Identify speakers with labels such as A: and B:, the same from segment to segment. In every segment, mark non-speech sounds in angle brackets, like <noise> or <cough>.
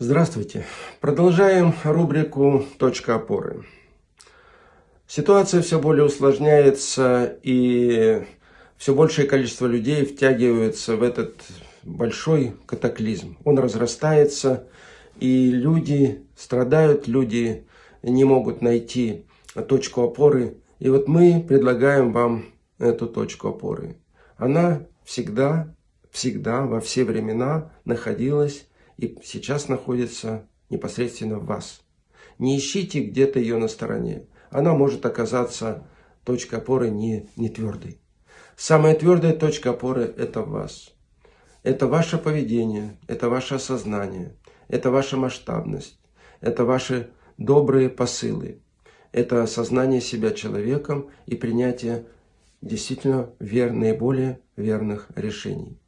A: Здравствуйте. Продолжаем рубрику «Точка опоры». Ситуация все более усложняется, и все большее количество людей втягиваются в этот большой катаклизм. Он разрастается, и люди страдают, люди не могут найти точку опоры. И вот мы предлагаем вам эту точку опоры. Она всегда, всегда, во все времена находилась и сейчас находится непосредственно в вас. Не ищите где-то ее на стороне. Она может оказаться точкой опоры не, не твердой. Самая твердая точка опоры – это вас. Это ваше поведение, это ваше осознание, это ваша масштабность, это ваши добрые посылы, это осознание себя человеком и принятие действительно вер, наиболее верных решений.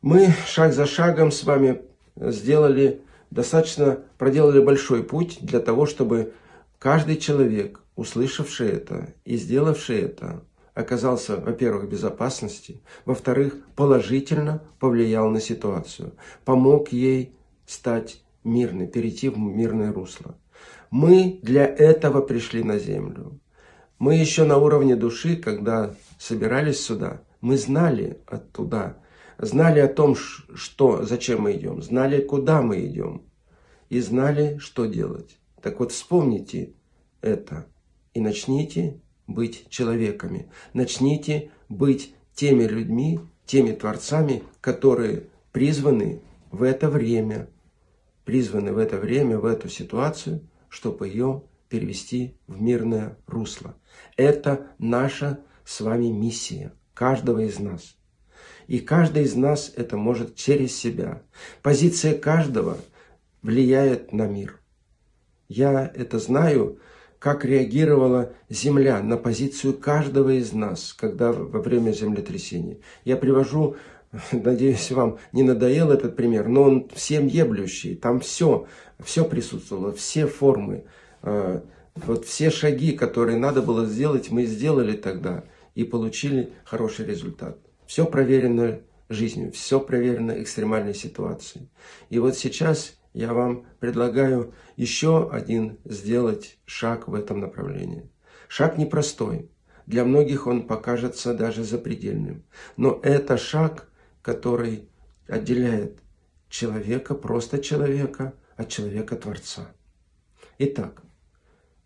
A: Мы шаг за шагом с вами сделали достаточно, проделали большой путь для того, чтобы каждый человек, услышавший это и сделавший это, оказался, во-первых, в безопасности, во-вторых, положительно повлиял на ситуацию, помог ей стать мирной, перейти в мирное русло. Мы для этого пришли на землю. Мы еще на уровне души, когда собирались сюда, мы знали оттуда, знали о том, что, зачем мы идем, знали, куда мы идем, и знали, что делать. Так вот, вспомните это и начните быть человеками. Начните быть теми людьми, теми творцами, которые призваны в это время, призваны в это время, в эту ситуацию, чтобы ее перевести в мирное русло. Это наша с вами миссия, каждого из нас. И каждый из нас это может через себя. Позиция каждого влияет на мир. Я это знаю, как реагировала Земля на позицию каждого из нас, когда во время землетрясения. Я привожу, <laughs> надеюсь, вам не надоел этот пример, но он всем еблющий. Там все, все присутствовало, все формы, э, вот все шаги, которые надо было сделать, мы сделали тогда и получили хороший результат. Все проверено жизнью, все проверено экстремальной ситуацией. И вот сейчас я вам предлагаю еще один сделать шаг в этом направлении. Шаг непростой. Для многих он покажется даже запредельным. Но это шаг, который отделяет человека, просто человека, от человека-творца. Итак,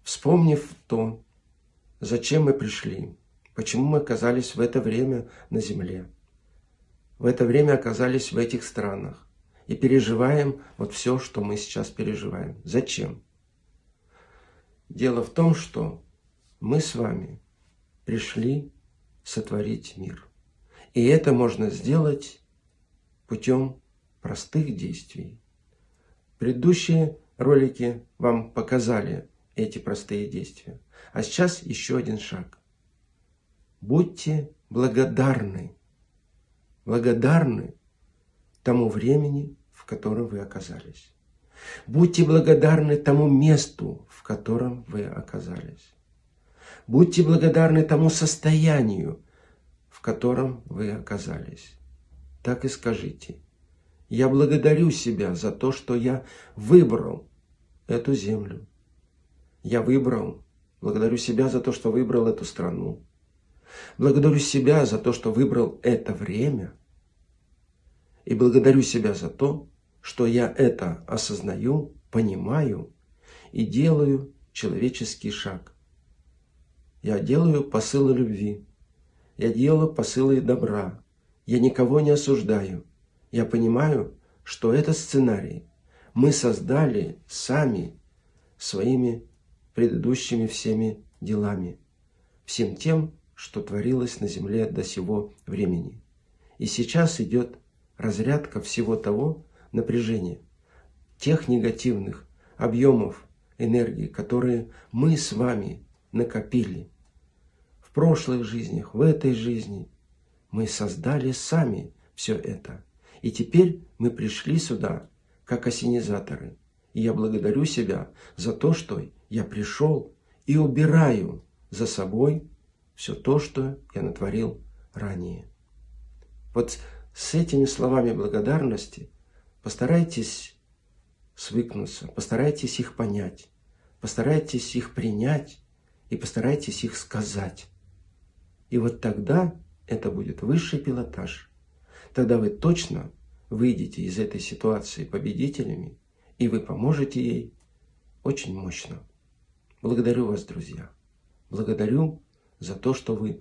A: вспомнив то, зачем мы пришли, почему мы оказались в это время на Земле, в это время оказались в этих странах, и переживаем вот все, что мы сейчас переживаем. Зачем? Дело в том, что мы с вами пришли сотворить мир. И это можно сделать путем простых действий. Предыдущие ролики вам показали эти простые действия. А сейчас еще один шаг. Будьте благодарны. Благодарны тому времени, в котором вы оказались. Будьте благодарны тому месту, в котором вы оказались. Будьте благодарны тому состоянию, в котором вы оказались. Так и скажите. Я благодарю себя за то, что я выбрал эту землю. Я выбрал, благодарю себя за то, что выбрал эту страну. Благодарю себя за то, что выбрал это время – и благодарю себя за то, что я это осознаю, понимаю и делаю человеческий шаг. Я делаю посылы любви. Я делаю посылы добра. Я никого не осуждаю. Я понимаю, что это сценарий мы создали сами своими предыдущими всеми делами, всем тем, что творилось на земле до сего времени. И сейчас идет разрядка всего того напряжения, тех негативных объемов энергии, которые мы с вами накопили в прошлых жизнях, в этой жизни. Мы создали сами все это. И теперь мы пришли сюда, как осенизаторы. И я благодарю себя за то, что я пришел и убираю за собой все то, что я натворил ранее. Вот с этими словами благодарности постарайтесь свыкнуться, постарайтесь их понять, постарайтесь их принять и постарайтесь их сказать. И вот тогда это будет высший пилотаж. Тогда вы точно выйдете из этой ситуации победителями, и вы поможете ей очень мощно. Благодарю вас, друзья. Благодарю за то, что вы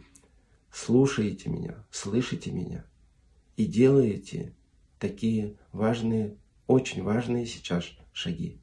A: слушаете меня, слышите меня и делаете такие важные, очень важные сейчас шаги.